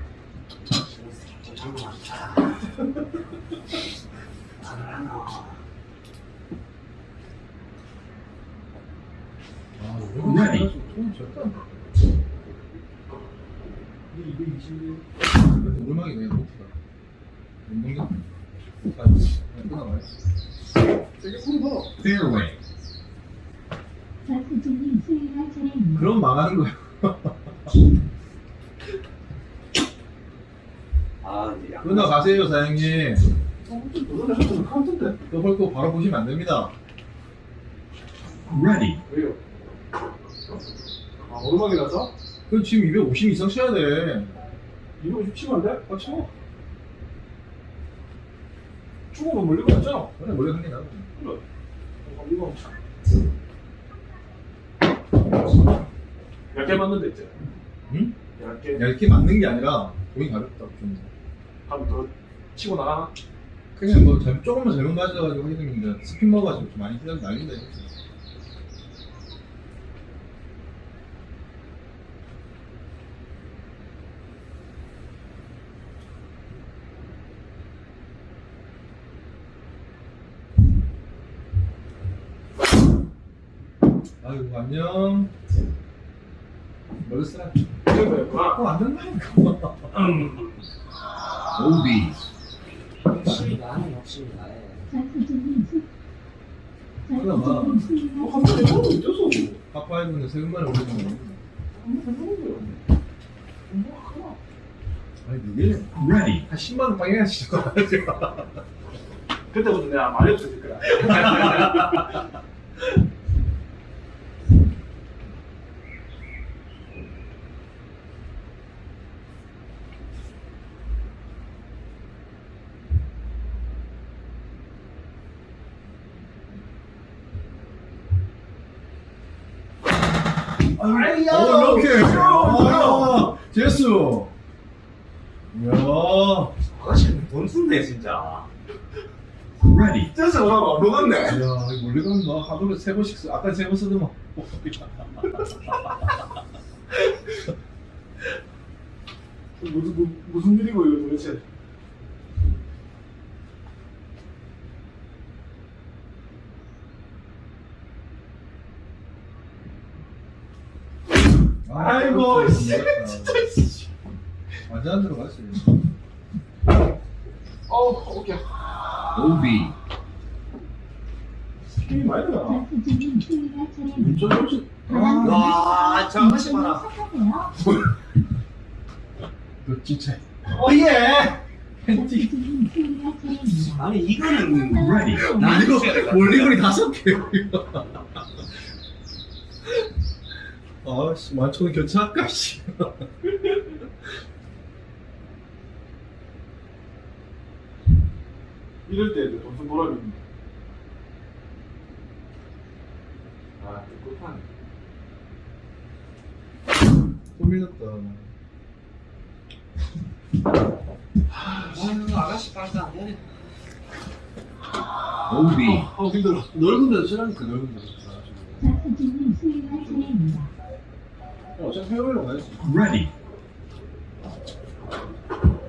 오르막이 그냥 높다. 운동장. 아, 그냥 끝나가요. 되게 굵어. Fairway. 좌수진님 수행할 차례입니다. 그럼 망하는 거야. 아 이제 약. 끝나가세요, 사장님. 또 헐거 바로 보시면 안 됩니다. Ready. 왜요? 아, 오르막이라서? 그 지금 250 이상 쳐야 돼. 250 치면 안 돼? 아, 치워. 죽으면 멀리가 없잖아. 그래, 한게 나아. 그래. 어, 이거 얇게 맞는 데 있지? 응? 얇게 얇게 맞는 게 아니라 공이 가볍다. 좀. 하면 더 치고 나가나? 그냥 뭐 잘못, 조금만 잘못 맞아가지고 해도 스핀 먹어가지고 좀 많이 뛰다 날린다 이거지. 아이고 안녕. 이런 거였구나. 어, 안 된다니까. OB. 욕심이 나네 욕심이 나네. 수 그나마. 좌수진님 어, 번에 저는 어째서? 파파이브는 세금만에 올리는 거. 아니 이게 Ready. 한 10만 원거 같아요. 그때부터 내가 말이 없어질 거야. 오 이렇게. 아, 제수. 이야. 쓴대 진짜. Ready. 진짜 안 녹았네. 이야 이거 원래 가면 막 하루에 세 번씩 쓰. 아까 세 번 쓰더만. 무슨 무, 무슨 일이고 이거 도대체? 아이고, 씨, 진짜. 완전 안 들어갔어. 어, 오케이. OB. 힘이 많이 들어. 혹시 바람 와. 착하세요. 진짜. 어예 수행할 차례입니다. 아니 이거는 Ready. 나 이거 이거 원리거리 다섯 개. 아씨 만천원 교체할까 씨. 이럴 때 돈좀 벌어야 됩니다 아 끝판에 또 밀렸다. 아유 아가씨 빨다 안 해. OB. 아 힘들어. 넓은 데서 치라니까 넓은 데서. 선수님 수행할 차례입니다. 어, 어차피 페어웨이로 가야지. Ready.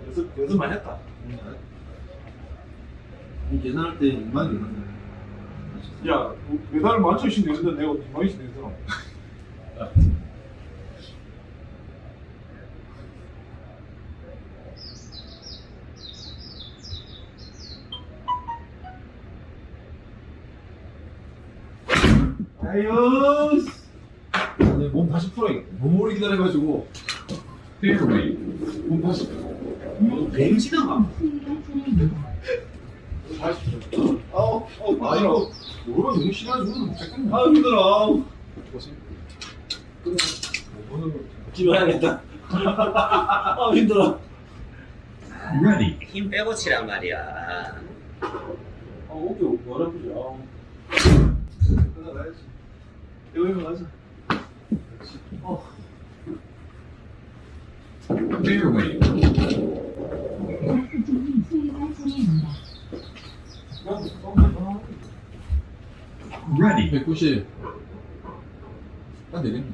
연습 연습 많이 했다 이 계산할 때 이만 계산해. 야 메달을 만천씩 내는데 내가 이만씩 내더라 아유 몸 다시 풀어야겠다. 너무 오래 기다려가지고 Fairway. 몸 다시. 뱅지나가 수행할 차례입니다. 아우 아우 아 이거 오르면 너무 심하지 못 잡겠네. 아 힘들어 아우 보세요. 집에 가야겠다. 아 힘들어. Ready. 힘 빼고 치란 말이야 아 어깨 어렵지. 아. 가야지 여기 가자 Fairway. 선수님 수행할 차례입니다. Ready. 190. 딱 되겠네.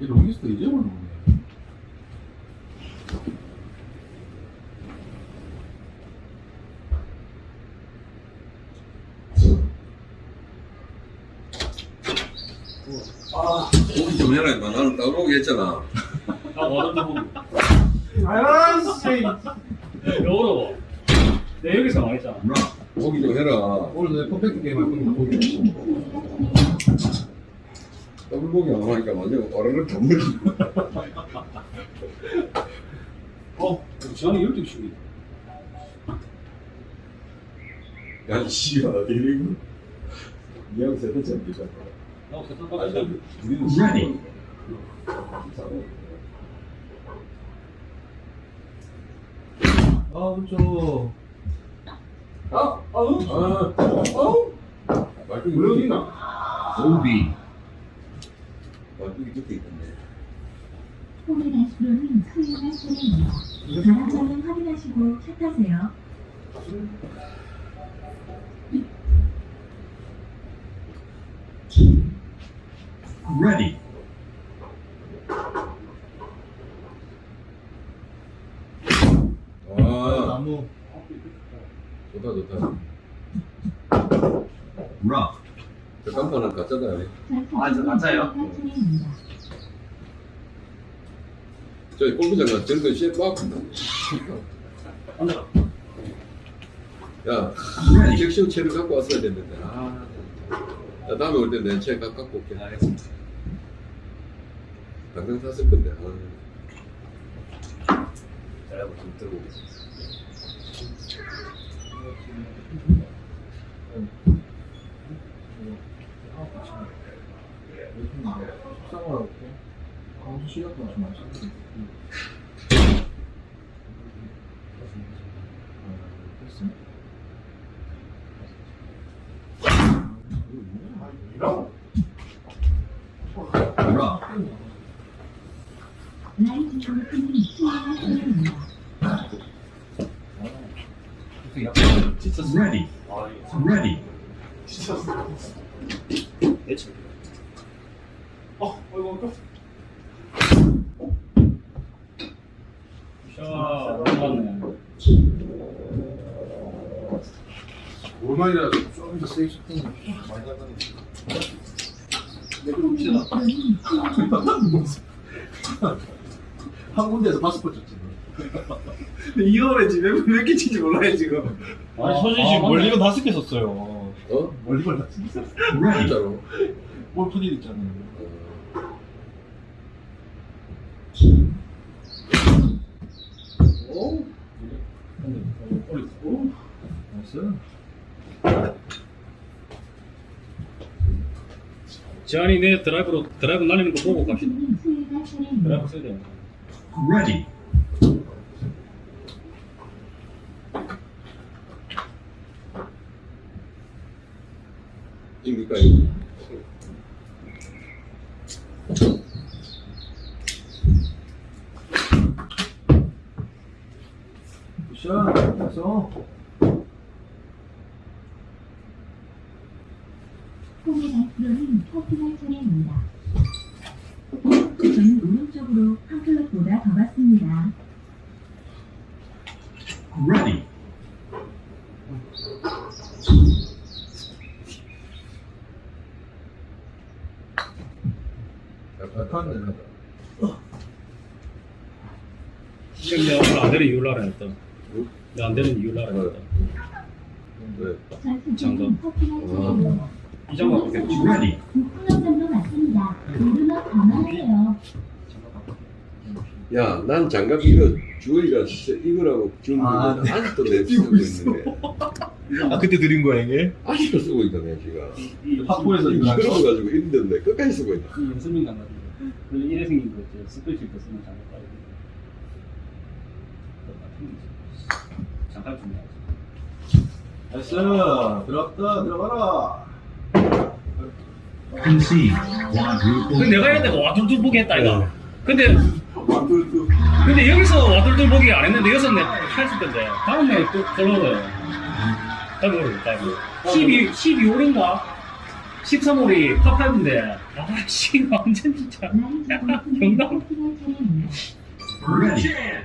이 롱리스트 이제 올라오네. 오기 좀 해라 임마 나는 따로 오게 했잖아 아 어렵다 보기. 아씨 어려워. 내 여기서 망했잖아. Rough. 오기 좀 해라 오늘 내 퍼펙트 게임 할 거니까 보기. 더블보기 안 하니까 완전 어르르 담물지 어, 지한이 12시. 야 씨발 데리고 이형 세대 잡기다 나 세상 빠졌어. Ready. 아, 그렇죠. 아 아우 아 아우 말뚝이 왜 밑에 어디나 OB. 말뚝이 밑에 있던데 호메다시로님 수행할 차례입니다. 자동차는 확인하시고 차 타세요. Ready. 아 나무. 좋다 좋다 Rough. 저 간판은 가짜다 아, 저 차례입니다. 저기 골프장 가서 저런 거 시에 막 앉아라. 야, Ready. 섹시온 채를 갖고 왔어야 됐는데. 아, 야, 다음에 올 때 내가 채 가- 갖고 올게. 알겠습니다 당장 샀을 건데. 아. 잘하고 좀 들고. 광수 시작도 좀 Rough. 라이트 골프님 수행할 차례입니다. Ready. 아, 이거 Ready. 진짜 내 집. 어 아이고 아까 샤, 오랜만에. 오랜만이라 좀더 세게 쳤더니 많이 나가네. 차례입니다. 한 군데에서 파스포트 이거에 지금 몇개 친지 몰라요 지금. 아니, 서진 씨 멀리건 다섯 개 썼어요. 어? 멀리건 다섯 개 썼어. Ready. 진짜로. 골프딜 있잖아요. 어. 오, 올렸어. nice. 내 드라이브로 드라이브 날리는 거 보고 갑시다. 수혜가 차례입니다. 드라이브 써야 돼. Ready. 입니까? Good shot. 됐어. 홈의 앞으로는 퍼팅할 차례입니다. 저는 오른쪽으로 한 클럽보다 더 갔습니다. Ready. 지금 내가 오늘 안 되는 이유를 알아야 했다. 내가 안 되는 이유를 알아야 했다. 왜? 차례입니다. 이 장갑 없지. Ready. 야, 난 장갑 이거 진짜 이거라고 주는 아, 건데 아직도 내 쓰고 있는데 아 그때 드린 거야 이게? 아직도 쓰고 있다네 지가. 이 파포에서 이거 가지고 있는데 끝까지 쓰고 있다. 이 연습민 장갑. 그래서 이래 생긴 거 있지. 스프레치 거 쓰는 장갑 좀 해야지. 나이스. 들어갔다. 들어가라. Quadruple. 내가 해야 되고 와둘둘 보기 했다 이거. 근데 근데 여기서 와둘둘 보기 안 했는데 여기서 내가 했을 건데 다음에 또 걸러요. 다음에 모르겠다. 12 12홀인가? 13홀이 파5인데 아씨 완전 진짜. Ready.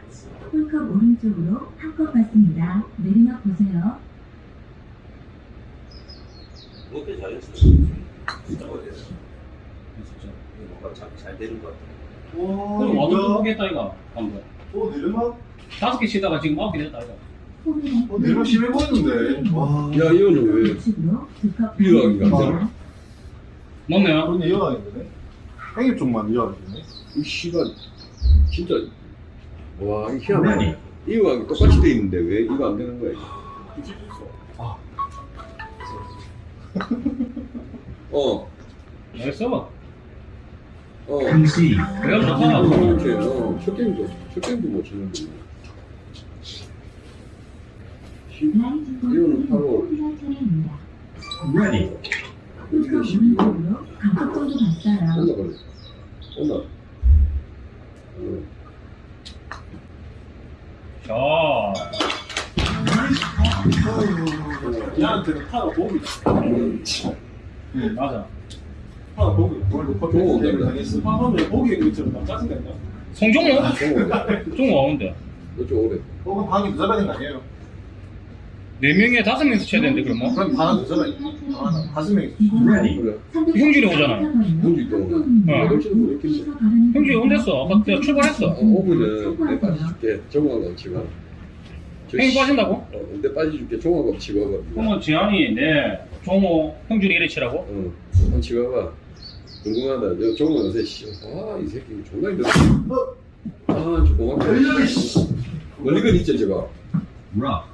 홀컵 오른쪽으로 한컵 받습니다. 내리막 보세요. 그것도 잘했어. 진짜 어디서? 뭔가 잘, 잘 되는 것 같아. 오, 그럼 와둘둘 뭐야? 보기 했다 이거 방금. 오, 내려막? 다섯 개 치다가 지금 아홉 개 됐다 이거. 홈의 어, 내려막 심해 보이는데. 와. 야, 이거는 왜? 안 받습니다. 맞네요. 그런데 이어가겠네. 행입 쪽만 이어가겠네. 이 씨가 진짜 와, 이 희한하네. 이거랑 똑같이 돼 있는데 왜 이거 안 되는 거야? 아. 어, 알겠 어. 어. Concede. 내가. 이렇게 어, 첫 게임도 첫 게임도 못 치는데. 라인 이거는 바로-. Ready. 이렇게 홀컵 12호 오른쪽으로 가속 정도 갔어요. 올라가네. 올라. 어. 자. 얘한테는 파가 도움이 응, 맞아. 파가 도움이 원래 좋은 건데. 당했어. 파하면 보기 있는 것처럼 막 짜증낸다. 송종호? 종호, 종호 와운데. 너좀 오래. 혹은 방이 더 잡아야 되는 거 아니에요? 네 명에 다섯 명이서 쳐야 되는데 그러면? 그럼 돼. 아, 다섯 명이. 그래. 형준이 오잖아요. 형준이 또 어. 형준이 온댔어. 아까 내가 출발했어. 어, 오면은 내 빠져줄게. 정화가 치고. 형이 빠진다고? 어, 내 빠져줄게. 종화가 치고 와봐. 그러면 지한이 내 종호 형준이 이래 치라고? 어, 한번 치고 와봐. 궁금하다. 저 종화 요새 씨, 아, 이 새끼 존나 힘들어. 아, 저 고맙다. 멀리건 있죠, 저거. Rough.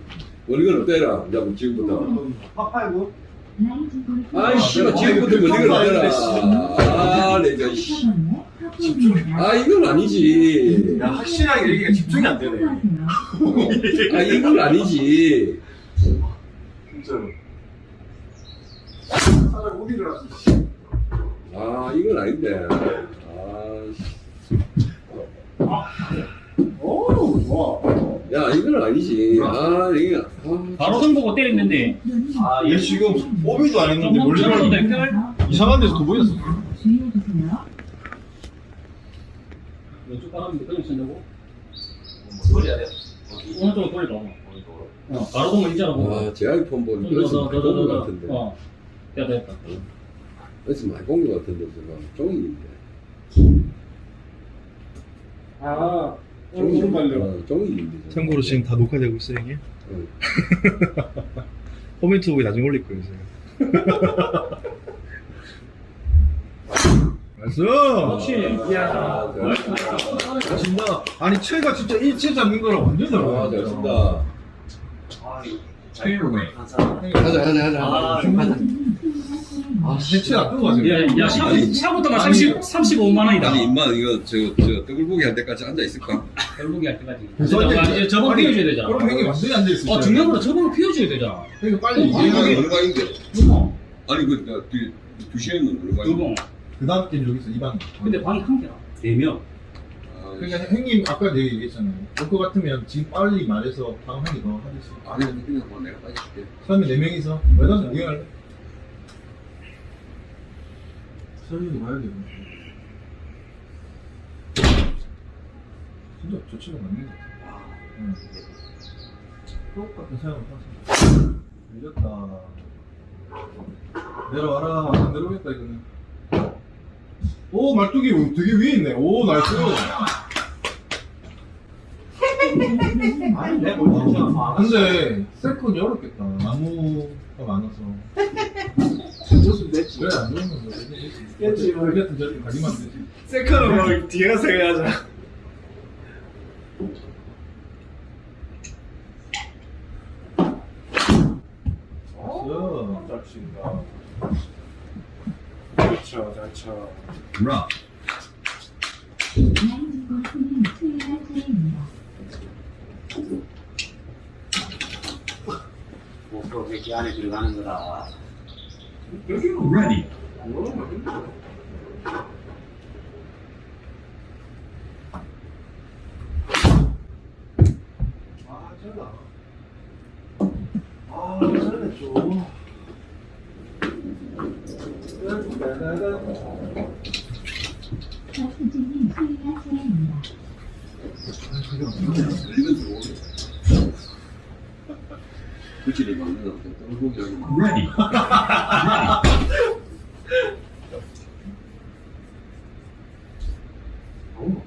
멀리건 어때라? 뭐 지금부터. 파파이브? 아이, 씨발, 지금부터 멀리건 어때라? 아, 내가, 씨. 아, 이건 아니지. 야, 확실하게 얘기가 집중이 안 되네. 아, 이건 아니지. 진짜로. 차라리 우비를 하지. 아, 이건 아닌데. 아, 씨. 오, 좋아. 야, 이건 아니지. 아, 이게, 아, 바로 손 보고 때렸는데 아, 얘 지금 오비도 안 했는데 돼. 이상한 데서 더 보였어. 왼쪽 바람인데 그냥 치려고? 소리야 돼. 오른쪽으로 돌려봐. 어, 바로 보면 있잖아. 와, 제 아이폰 보니 더, 더, 더, 더, 더, 같은데. 더. 어, 됐다, 됐다. 많이 본것 같은데, 제가. 종이인데. 아, 종이, 발려. 어, 종이인데. 참고로 지금 다 녹화되고 있어요 형님. 응. 코멘트 보기 나중에 올릴 거예요 제가. Nice. 역시. 아, 잘친다. 아니 채가 진짜 일체 잡는 거랑 완전 아, 달라. 잘 쓴다. Fairway. 가자, 가자, 가자. 아, 가자. 아, 안 뜨고 가지고. 야, 야, 샤, 샤부터가 30, 35만 원이다. 아니, 임마, 이거, 저, 저, 떡불고기 할 때까지 앉아있을까? 결국이 할 때까지. 이제- 이제 저번 피워줘야 되잖아. 그럼 형이 완전히 앉아 있어. 어, 중요한 건 저번 피워줘야 되잖아. 형이 빨리 이게 이해하게. 얼마인데? 어, 아니, 그, 야, 두, 두 시에는 얼마인데? 요거. 그 다음 게임 여기 있어 이 방. 근데 방이 한 개라. 네 명. 아, 그러니까 형님 아까 내가 얘기했잖아요. 그거 같으면 지금 빨리 말해서 다음 형이 더 하겠어. 아니, 근데 그냥 뭐 내가 빨리 줄게. 처음에 네 명이서 왜나서 구경할래? 설리도 봐야 돼. 진짜 것 같아. 응. 똑같은 생각을 하세요. 밀렸다. 내려와라. 안 내려오겠다 이거는. 오 말뚝이 되게 위에 있네. 오 nice. 아니 진짜 근데 세컨이 어렵겠다. 나무가 많아서. 줬으면 됐지 그래 안 좋은 건 깼지, 뭐. 우리 같은 안 되지. 세컨은 뭐 뒤에 가서 해야죠 nice. 잘 친다 잘쳐. 라인 골프는 수요일 차례입니다. 목표 100개 안에 들어가는 거라 Ready. 아. Ready. 너무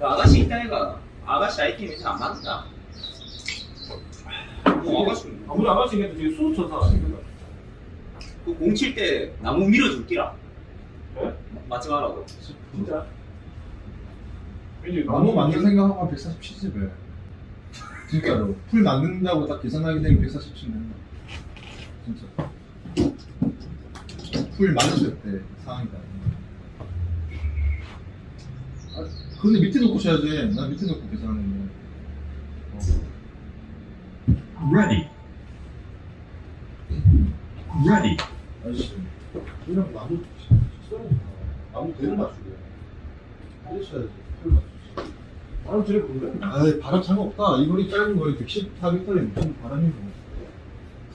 아가씨 있다니까 아가씨 아이템이 안 맞는다 뭐 아가씨 아무리 아가씨겠도 지금 수호 천사 아닙니까? 그공칠 때 나무 밀어줄 끼라 네? 맞지 말라고 진짜? 나무 만들 생각하고 한 147집에. 진짜로. 풀 만든다고 딱 계산하게 되면 147 된다. 진짜. 풀 만드실 때 상황이다. 아, 근데 밑에 놓고 쳐야지. 나 밑에 놓고 계산하는 거. Ready. Ready. 아저씨. 이런 나무. 나무 대를 맞추게. 쳐야지. 풀 맞추지. 바람 저래 부는데? 아이 바람 상관없다. 이 거리 짧은 거리 114m에 무슨 바람이 뭐.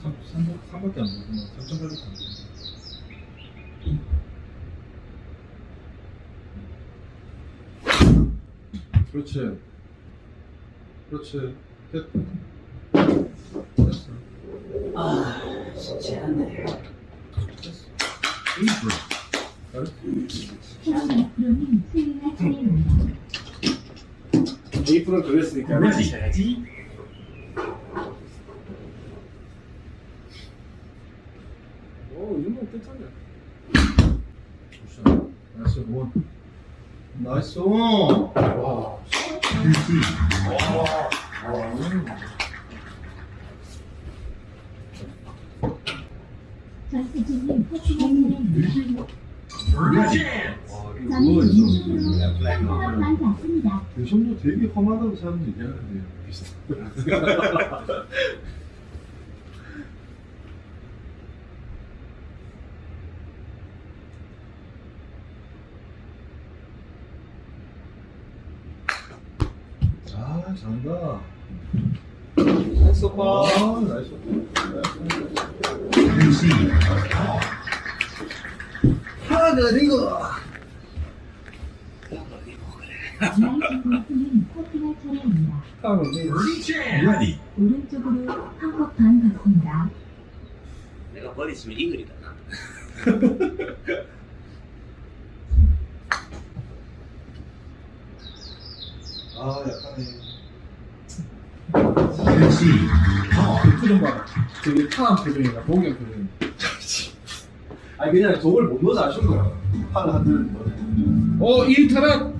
3, 3, 3밖에 안 불구나. 3.8밖에 안 불구 그렇지. 그렇지. 됐다. 됐어. 쉽지 않네. 잘했어. 최원 앞으로 그랬으니까 Ready. 쳐야지 오, 이 정도면 괜찮네. 굿샷. 나이스 원. 나이스 원. 와. 박수진님 커 많지 않습니다. 대션도 되게 험하다고 사람들이 얘기하는데 비슷. 아 잘한다. 나이스 오빠. 아 나이스. Concede. 하나 이거. 골프는 커피가 차례입니다. Ready. 오른쪽으로 한컵 반 받습니다. 내가 버리시면 이글이다 나. 아 약하네. Concede. 그 표정 봐라. 되게 타한 표정이다. 보기 표정. 아니 그냥 저걸 못 넣어서 아쉬운 거야. 팔을 한들 어, 이 타락